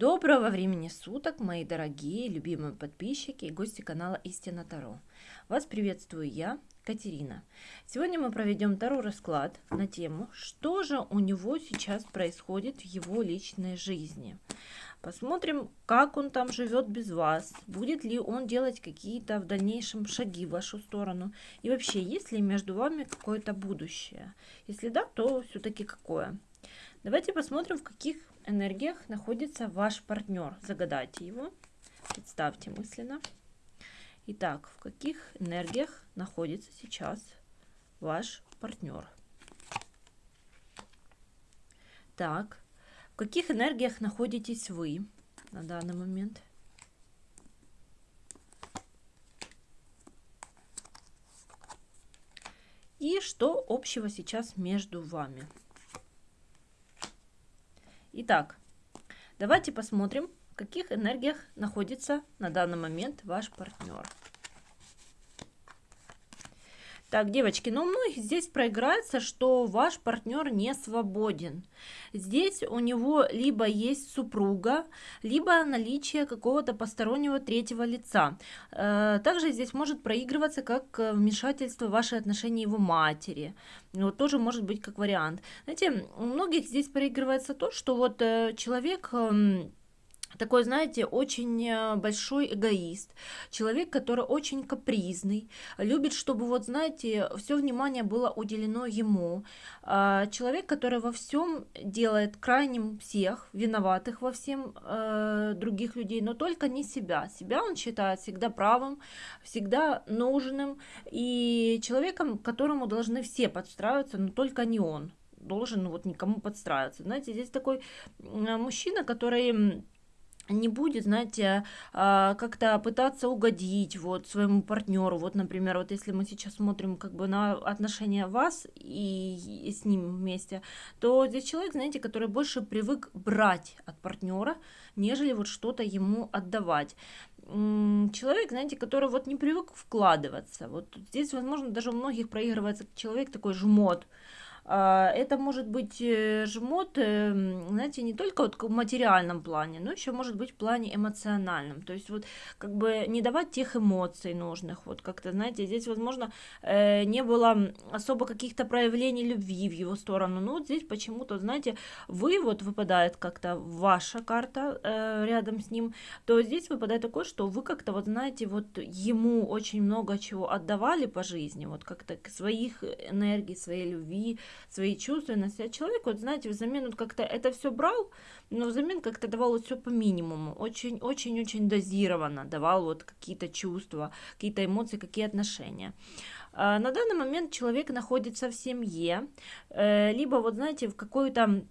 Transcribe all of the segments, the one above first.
Доброго времени суток, мои дорогие, любимые подписчики и гости канала Истина Таро. Вас приветствую я, Катерина. Сегодня мы проведем Таро расклад на тему, что же у него сейчас происходит в его личной жизни. Посмотрим, как он там живет без вас, будет ли он делать какие-то в дальнейшем шаги в вашу сторону, и вообще, есть ли между вами какое-то будущее. Если да, то все-таки какое. Давайте посмотрим, в каких энергиях находится ваш партнер. Загадайте его, представьте мысленно. Итак, в каких энергиях находится сейчас ваш партнер? Так, в каких энергиях находитесь вы на данный момент? И что общего сейчас между вами? Итак, давайте посмотрим, в каких энергиях находится на данный момент ваш партнер. Так, девочки, ну, многих здесь проиграется, что ваш партнер не свободен. Здесь у него либо есть супруга, либо наличие какого-то постороннего третьего лица. Э, также здесь может проигрываться как вмешательство в ваши отношения его матери. Вот тоже может быть как вариант. Знаете, у многих здесь проигрывается то, что вот э, человек эм, такой, знаете, очень э, большой эгоист, человек, который очень капризный, любит, чтобы, вот, знаете, все внимание было уделено ему, а, человек, который во всем делает крайним всех, виноватых во всем э, других людей, но только не себя. Себя он считает всегда правым, всегда нужным и человеком, которому должны все подстраиваться, но только не он должен вот никому подстраиваться. Знаете, здесь такой мужчина, который не будет, знаете, а, как-то пытаться угодить вот своему партнеру. Вот, например, вот если мы сейчас смотрим как бы на отношения вас и, с ним вместе, то здесь человек, знаете, который больше привык брать от партнера, нежели вот что-то ему отдавать. Человек, знаете, который вот не привык вкладываться. Вот здесь, возможно, даже у многих проигрывается человек такой жмот, это может быть э, жмот, эм, знаете, не только вот в материальном плане, но еще может быть в плане эмоциональном. То есть вот как бы не давать тех эмоций нужных. Вот как-то, знаете, здесь, возможно, э, не было особо каких-то проявлений любви в его сторону. Но вот здесь почему-то, знаете, вы вот выпадает как-то ваша карта э, рядом с ним, то здесь выпадает такое, что вы как-то вот, знаете, вот ему очень много чего отдавали по жизни, вот как-то своих энергий, своей любви, свои чувственности. А человек, вот знаете, взамен вот как-то это все брал, но взамен как-то давал вот все по минимуму. Очень-очень-очень дозированно давал вот какие-то чувства, какие-то эмоции, какие отношения. А на данный момент человек находится в семье, э, либо вот знаете, в какой-то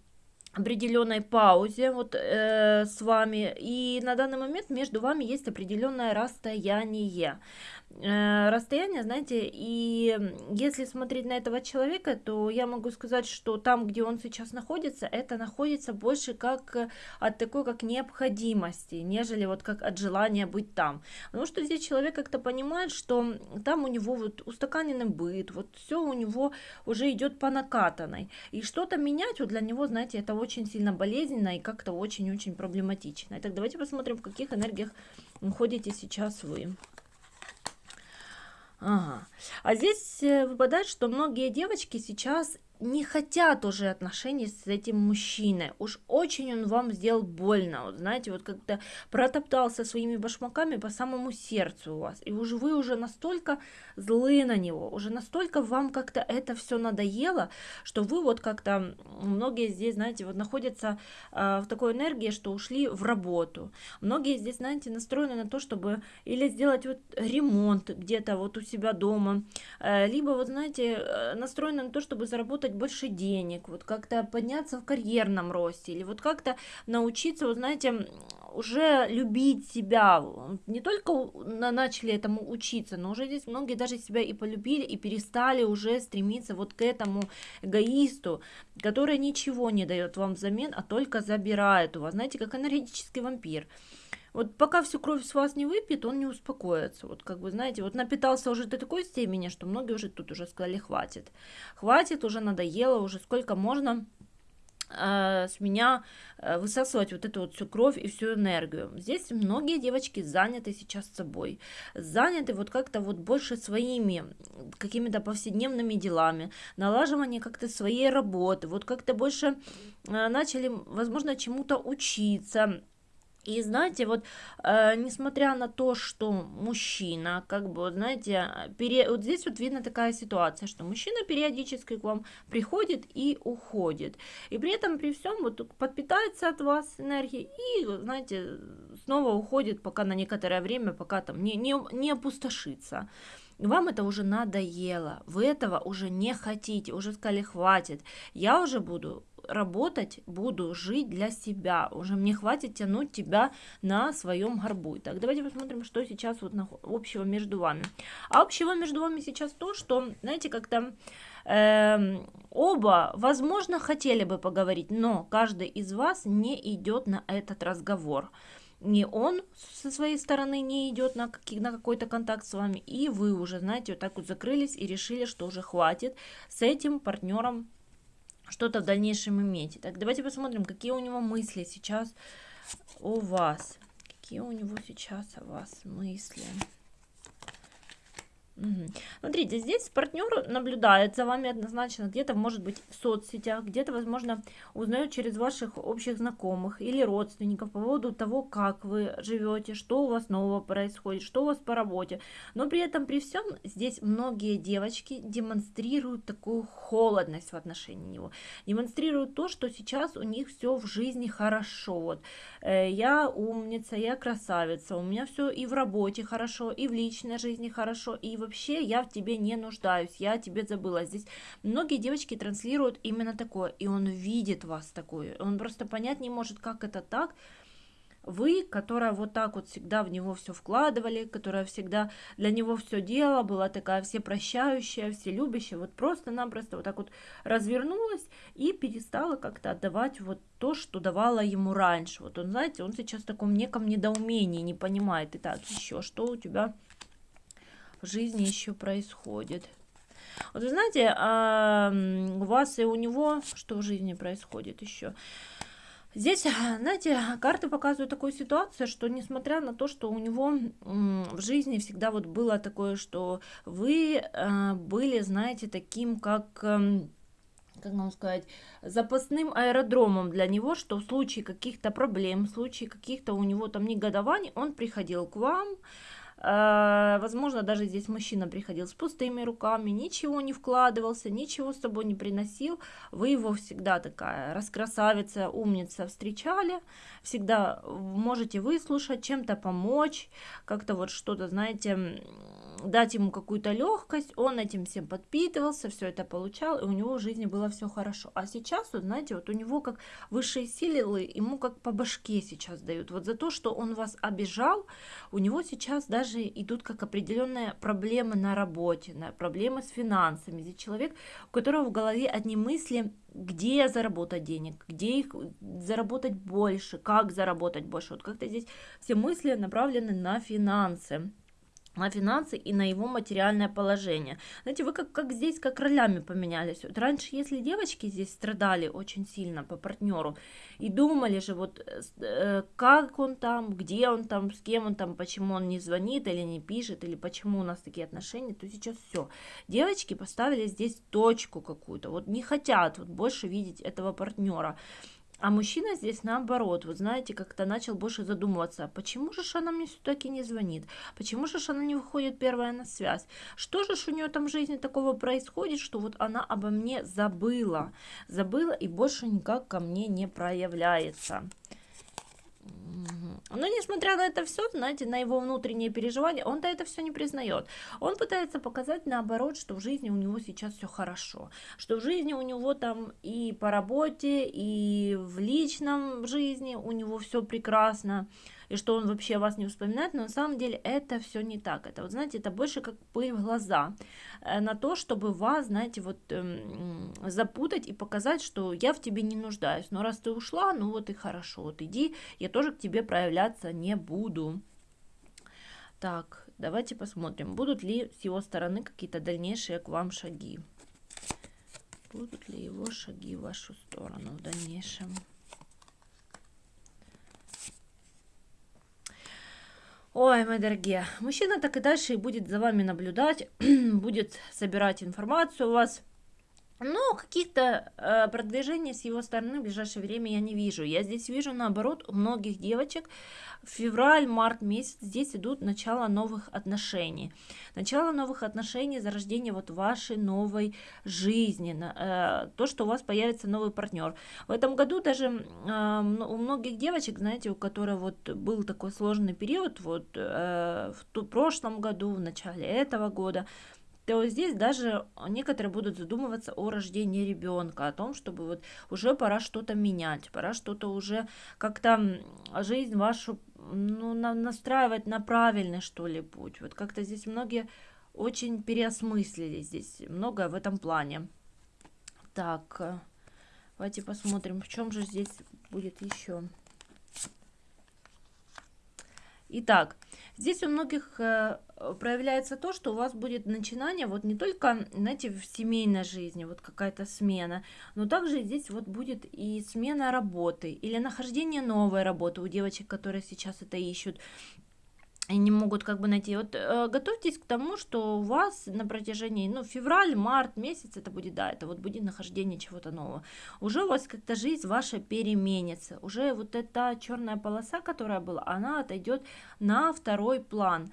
определенной паузе вот э, с вами и на данный момент между вами есть определенное расстояние расстояние, знаете, и если смотреть на этого человека, то я могу сказать, что там, где он сейчас находится, это находится больше как э, от такой как необходимости, нежели вот как от желания быть там. Потому что здесь человек как-то понимает, что там у него вот устаканенный быт, вот все у него уже идет по накатанной. И что-то менять вот для него, знаете, это очень сильно болезненно и как-то очень-очень проблематично. Итак, давайте посмотрим, в каких энергиях ходите сейчас вы. Ага. А здесь э, выпадает, что многие девочки сейчас не хотят уже отношений с этим мужчиной. Уж очень он вам сделал больно. Вот знаете, вот как-то протоптался своими башмаками по самому сердцу у вас. И уже вы уже настолько злы на него, уже настолько вам как-то это все надоело, что вы вот как-то, многие здесь, знаете, вот находятся э, в такой энергии, что ушли в работу. Многие здесь, знаете, настроены на то, чтобы или сделать вот ремонт где-то вот у себя дома, э, либо вот, знаете, э, настроены на то, чтобы заработать заработать больше денег, вот как-то подняться в карьерном росте, или вот как-то научиться, вот знаете, уже любить себя. Не только начали этому учиться, но уже здесь многие даже себя и полюбили, и перестали уже стремиться вот к этому эгоисту, который ничего не дает вам взамен, а только забирает у вас. Знаете, как энергетический вампир. Вот пока всю кровь с вас не выпьет, он не успокоится. Вот как бы, знаете, вот напитался уже до такой степени, что многие уже тут уже сказали, хватит. Хватит, уже надоело, уже сколько можно Э, с меня э, высасывать вот эту вот всю кровь и всю энергию. Здесь многие девочки заняты сейчас собой, заняты вот как-то вот больше своими какими-то повседневными делами, налаживание как-то своей работы, вот как-то больше э, начали, возможно, чему-то учиться, и знаете, вот э, несмотря на то, что мужчина, как бы, знаете, пере... вот здесь вот видно такая ситуация, что мужчина периодически к вам приходит и уходит. И при этом, при всем, вот подпитается от вас энергией и, знаете, снова уходит пока на некоторое время, пока там не, не, не опустошится. Вам это уже надоело, вы этого уже не хотите, уже сказали хватит, я уже буду работать буду, жить для себя. Уже мне хватит тянуть тебя на своем горбу. Так, давайте посмотрим, что сейчас вот общего между вами. А общего между вами сейчас то, что, знаете, как-то э, оба, возможно, хотели бы поговорить, но каждый из вас не идет на этот разговор не он со своей стороны не идет на, на какой-то контакт с вами, и вы уже, знаете, вот так вот закрылись и решили, что уже хватит с этим партнером что-то в дальнейшем иметь. Так, давайте посмотрим, какие у него мысли сейчас у вас. Какие у него сейчас о вас мысли. Угу. Смотрите, здесь партнер наблюдает за вами однозначно, где-то, может быть, в соцсетях, где-то, возможно, узнает через ваших общих знакомых или родственников по поводу того, как вы живете, что у вас нового происходит, что у вас по работе. Но при этом, при всем, здесь многие девочки демонстрируют такую холодность в отношении него, демонстрируют то, что сейчас у них все в жизни хорошо. Вот, э, я умница, я красавица, у меня все и в работе хорошо, и в личной жизни хорошо, и в вообще я в тебе не нуждаюсь, я о тебе забыла. Здесь многие девочки транслируют именно такое, и он видит вас такое, он просто понять не может, как это так, вы, которая вот так вот всегда в него все вкладывали, которая всегда для него все делала, была такая все прощающая, все любящая, вот просто-напросто вот так вот развернулась и перестала как-то отдавать вот то, что давала ему раньше. Вот он, знаете, он сейчас в таком неком недоумении, не понимает. И так, еще что у тебя в жизни еще происходит. Вот вы знаете, а у вас и у него что в жизни происходит еще? Здесь, знаете, карты показывают такую ситуацию, что несмотря на то, что у него в жизни всегда вот было такое, что вы э, были, знаете, таким как как вам сказать, запасным аэродромом для него, что в случае каких-то проблем, в случае каких-то у него там негодований, он приходил к вам, возможно, даже здесь мужчина приходил с пустыми руками, ничего не вкладывался, ничего с собой не приносил. Вы его всегда такая раскрасавица, умница встречали, всегда можете выслушать, чем-то помочь, как-то вот что-то, знаете, дать ему какую-то легкость, он этим всем подпитывался, все это получал, и у него в жизни было все хорошо. А сейчас, вот, знаете, вот у него как высшие силы, ему как по башке сейчас дают. Вот за то, что он вас обижал, у него сейчас даже идут как определенные проблемы на работе, на проблемы с финансами. Здесь человек, у которого в голове одни мысли, где заработать денег, где их заработать больше, как заработать больше. Вот как-то здесь все мысли направлены на финансы на финансы и на его материальное положение. Знаете, вы как, как здесь, как ролями поменялись. Вот раньше, если девочки здесь страдали очень сильно по партнеру и думали же, вот э, э, как он там, где он там, с кем он там, почему он не звонит или не пишет, или почему у нас такие отношения, то сейчас все. Девочки поставили здесь точку какую-то, вот не хотят вот больше видеть этого партнера. А мужчина здесь наоборот, вот знаете, как-то начал больше задумываться, почему же она мне все-таки не звонит, почему же она не выходит первая на связь, что же у нее там в жизни такого происходит, что вот она обо мне забыла, забыла и больше никак ко мне не проявляется. Но несмотря на это все, знаете, на его внутренние переживания, он-то это все не признает. Он пытается показать наоборот, что в жизни у него сейчас все хорошо, что в жизни у него там и по работе, и в личном жизни у него все прекрасно и что он вообще вас не вспоминает, но на самом деле это все не так. Это, вот знаете, это больше как в глаза э, на то, чтобы вас, знаете, вот эм, запутать и показать, что я в тебе не нуждаюсь. Но раз ты ушла, ну вот и хорошо, вот иди, я тоже к тебе проявляться не буду. Так, давайте посмотрим, будут ли с его стороны какие-то дальнейшие к вам шаги. Будут ли его шаги в вашу сторону в дальнейшем? Ой, мои дорогие, мужчина так и дальше будет за вами наблюдать, будет собирать информацию у вас, но каких-то э, продвижений с его стороны в ближайшее время я не вижу. Я здесь вижу, наоборот, у многих девочек февраль, март месяц здесь идут начало новых отношений. Начало новых отношений, зарождение вот вашей новой жизни. Э, то, что у вас появится новый партнер. В этом году даже э, у многих девочек, знаете, у которых вот был такой сложный период, вот э, в прошлом году, в начале этого года, то здесь даже некоторые будут задумываться о рождении ребенка, о том, чтобы вот уже пора что-то менять, пора что-то уже как-то жизнь вашу ну, на, настраивать на правильный, что ли, путь. Вот как-то здесь многие очень переосмыслили здесь многое в этом плане. Так, э, давайте посмотрим, в чем же здесь будет еще. Итак, здесь у многих э, проявляется то, что у вас будет начинание вот не только, знаете, в семейной жизни, вот какая-то смена, но также здесь вот будет и смена работы или нахождение новой работы у девочек, которые сейчас это ищут и не могут как бы найти. Вот э, готовьтесь к тому, что у вас на протяжении, ну, февраль, март месяц это будет, да, это вот будет нахождение чего-то нового. Уже у вас как-то жизнь ваша переменится. Уже вот эта черная полоса, которая была, она отойдет на второй план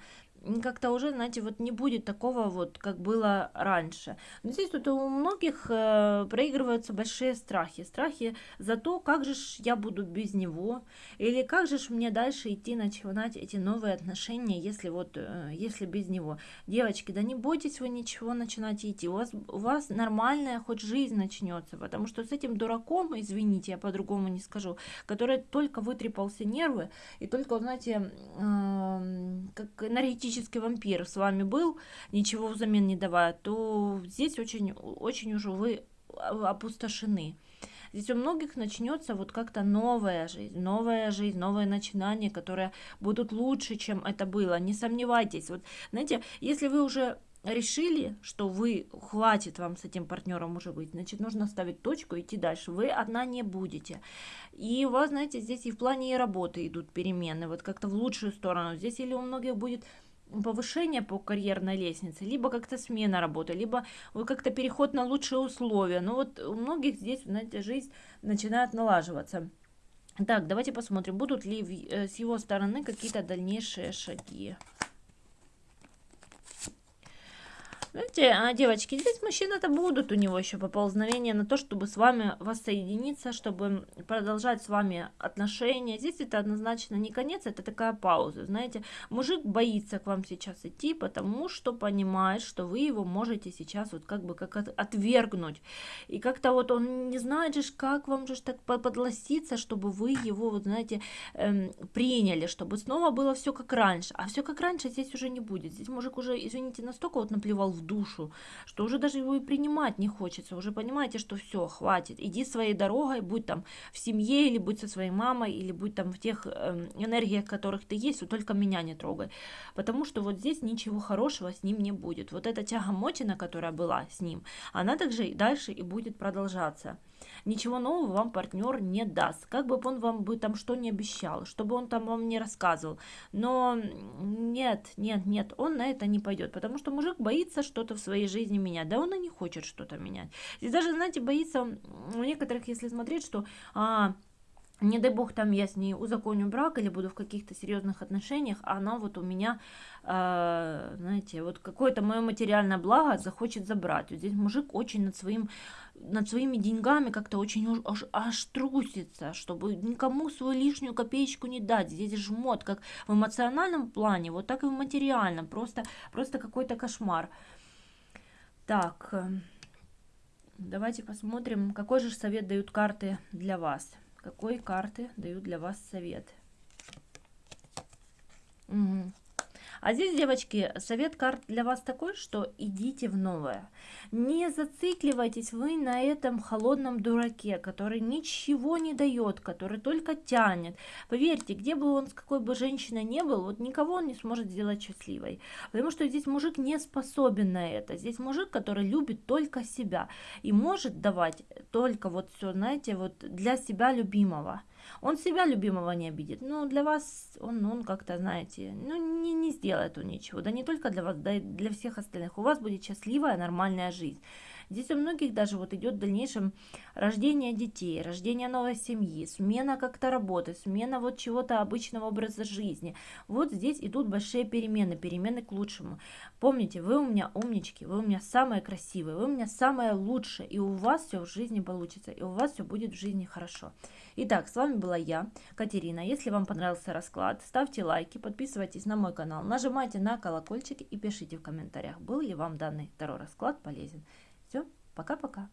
как-то уже, знаете, вот не будет такого вот, как было раньше. Но здесь тут у многих э, проигрываются большие страхи. Страхи за то, как же ж я буду без него, или как же ж мне дальше идти начинать эти новые отношения, если вот, э, если без него. Девочки, да не бойтесь вы ничего начинать идти, у вас, у вас нормальная хоть жизнь начнется, потому что с этим дураком, извините, я по-другому не скажу, который только вытрепался нервы, и только, знаете, э, как энергетически классический вампир с вами был, ничего взамен не давая, то здесь очень, очень уже вы опустошены. Здесь у многих начнется вот как-то новая жизнь, новая жизнь, новое начинание, которые будут лучше, чем это было. Не сомневайтесь. Вот, знаете, если вы уже решили, что вы хватит вам с этим партнером уже быть, значит, нужно ставить точку идти дальше. Вы одна не будете. И у вас, знаете, здесь и в плане и работы идут перемены, вот как-то в лучшую сторону. Здесь или у многих будет повышение по карьерной лестнице, либо как-то смена работы, либо как-то переход на лучшие условия. Но вот у многих здесь, знаете, жизнь начинает налаживаться. Так, давайте посмотрим, будут ли э, с его стороны какие-то дальнейшие шаги. Знаете, а, девочки, здесь мужчины-то будут у него еще поползновения на то, чтобы с вами воссоединиться, чтобы продолжать с вами отношения. Здесь это однозначно не конец, это такая пауза. Знаете, мужик боится к вам сейчас идти, потому что понимает, что вы его можете сейчас вот как бы как отвергнуть. И как-то вот он не знает же, как вам же так подлоститься, чтобы вы его, вот знаете, эм, приняли, чтобы снова было все как раньше. А все как раньше здесь уже не будет. Здесь мужик уже, извините, настолько вот наплевал в душу, что уже даже его и принимать не хочется. Уже понимаете, что все, хватит, иди своей дорогой, будь там в семье, или будь со своей мамой, или будь там в тех э, энергиях, которых ты есть, вот только меня не трогай. Потому что вот здесь ничего хорошего с ним не будет. Вот эта тягомотина, которая была с ним, она также и дальше и будет продолжаться ничего нового вам партнер не даст. Как бы он вам бы там что не обещал, чтобы он там вам не рассказывал. Но нет, нет, нет, он на это не пойдет, потому что мужик боится что-то в своей жизни менять. Да он и не хочет что-то менять. Здесь даже, знаете, боится у некоторых, если смотреть, что... А, не дай бог там я с ней узаконю брак или буду в каких-то серьезных отношениях, а она вот у меня, э, знаете, вот какое-то мое материальное благо захочет забрать. Вот здесь мужик очень над своим над своими деньгами как-то очень аж, аж трусится, чтобы никому свою лишнюю копеечку не дать. Здесь жмот, как в эмоциональном плане, вот так и в материальном. Просто, просто какой-то кошмар. Так, э, давайте посмотрим, какой же совет дают карты для вас. Какой карты дают для вас совет? Угу. А здесь, девочки, совет карт для вас такой, что идите в новое. Не зацикливайтесь вы на этом холодном дураке, который ничего не дает, который только тянет. Поверьте, где бы он, с какой бы женщиной не был, вот никого он не сможет сделать счастливой. Потому что здесь мужик не способен на это. Здесь мужик, который любит только себя и может давать только вот все, знаете, вот для себя любимого. Он себя любимого не обидит, но для вас он, он как-то, знаете, ну не, не сделает он ничего. Да не только для вас, да и для всех остальных. У вас будет счастливая, нормальная жизнь. Здесь у многих даже вот идет в дальнейшем рождение детей, рождение новой семьи, смена как-то работы, смена вот чего-то обычного образа жизни. Вот здесь идут большие перемены, перемены к лучшему. Помните, вы у меня умнички, вы у меня самые красивые, вы у меня самое лучшее, и у вас все в жизни получится, и у вас все будет в жизни хорошо. Итак, с вами была я, Катерина. Если вам понравился расклад, ставьте лайки, подписывайтесь на мой канал, нажимайте на колокольчик и пишите в комментариях, был ли вам данный второй расклад полезен. Пока-пока.